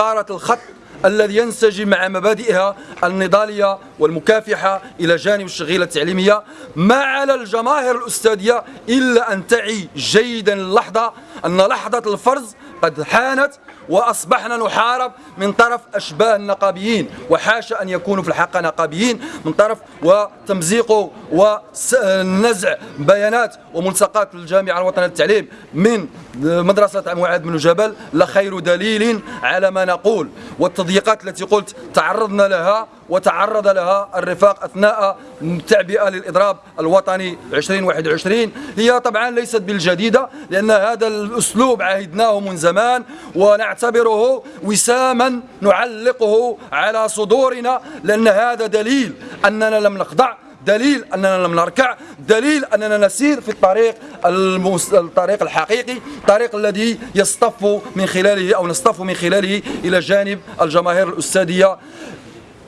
الخط الذي ينسجم مع مبادئها النضالية والمكافحة إلى جانب الشغيلة التعليمية. ما على الجماهير الأستاذية إلا أن تعي جيدا اللحظة أن لحظة الفرز قد حانت وأصبحنا نحارب من طرف أشباه النقابيين وحاشا أن يكونوا في الحقيقة نقابيين من طرف وتمزيق ونزع بيانات وملصقات الجامعة الوطنية للتعليم من مدرسة معاذ بن جبل لخير دليل على ما نقول. والتضييقات التي قلت تعرضنا لها وتعرض لها الرفاق أثناء التعبئة للإضراب الوطني 2021 هي طبعا ليست بالجديدة لأن هذا الأسلوب عهدناه من زمان ونعتبره وساما نعلقه على صدورنا لأن هذا دليل أننا لم نخضع دليل أننا لم نركع دليل أننا نسير في الطريق المس... الطريق الحقيقي الطريق الذي يصطف من خلاله أو نصطف من خلاله إلى جانب الجماهير الأستاذية.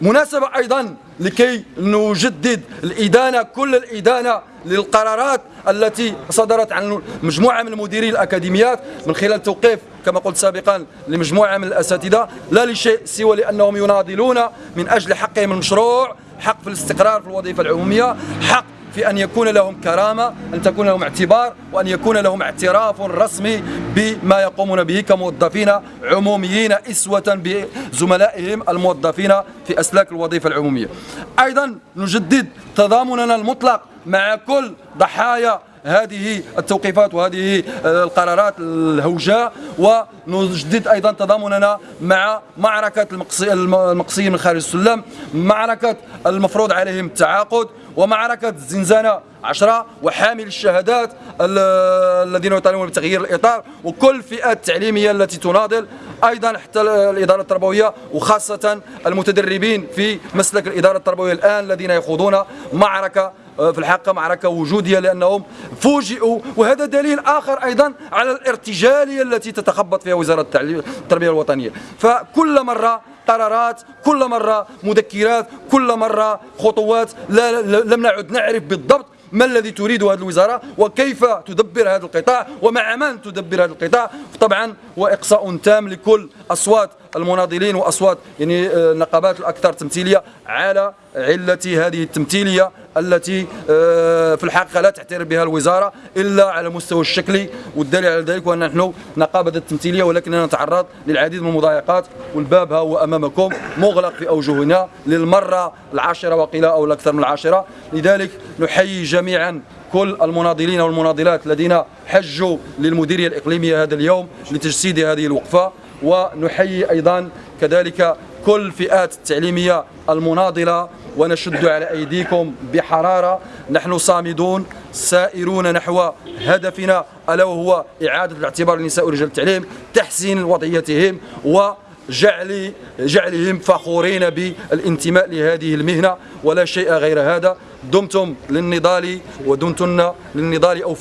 مناسبة أيضا لكي نجدد الإدانة كل الإدانة للقرارات التي صدرت عن مجموعة من مديري الأكاديميات من خلال توقيف كما قلت سابقا لمجموعة من الأساتذة لا لشيء سوى لأنهم يناضلون من أجل حقهم المشروع. حق في الاستقرار في الوظيفة العمومية حق في أن يكون لهم كرامة أن تكون لهم اعتبار وأن يكون لهم اعتراف رسمي بما يقومون به كموظفين عموميين إسوة بزملائهم الموظفين في أسلاك الوظيفة العمومية. أيضا نجدد تضامننا المطلق مع كل ضحايا هذه التوقيفات وهذه القرارات الهوجاء ونجدد أيضا تضامننا مع معركة المقصيين من خارج السلم معركة المفروض عليهم التعاقد ومعركة الزنزانة عشرة وحامل الشهادات الذين يطالبون بتغيير الإطار وكل الفئات التعليمية التي تناضل أيضا حتى الإدارة التربوية وخاصة المتدربين في مسلك الإدارة التربوية الآن الذين يخوضون معركة في الحقيقة معركة وجودية لأنهم فوجئوا وهذا دليل آخر أيضا على الارتجالية التي تتخبط فيها وزارة التربية الوطنية. فكل مرة قرارات كل مرة مذكرات كل مرة خطوات لا لم نعد نعرف بالضبط ما الذي تريد هذه الوزارة وكيف تدبر هذا القطاع ومع من تدبر هذا القطاع. طبعا وإقصاء تام لكل أصوات المناضلين وأصوات يعني النقابات الأكثر تمثيلية على علة هذه التمثيلية التي آه، في الحقيقة لا تعترف بها الوزارة إلا على المستوى الشكلي والدليل على ذلك وأن نحن نقابة التمثيلية ولكننا نتعرض للعديد من المضايقات والباب ها هو أمامكم مغلق في أوجهنا للمرة العاشرة وقيل أو الأكثر من العاشرة. لذلك نحيي جميعا كل المناضلين والمناضلات الذين حجوا للمديرية الإقليمية هذا اليوم لتجسيد هذه الوقفة. ونحيي أيضا كذلك كل الفئات التعليمية المناضلة ونشد على أيديكم بحرارة. نحن صامدون سائرون نحو هدفنا ألا وهو إعادة الاعتبار للنساء ورجال التعليم تحسين وضعيتهم و جعل جعلهم فخورين بالانتماء لهذه المهنة. ولا شيء غير هذا. دمتم للنضال ودمتن للنضال أو في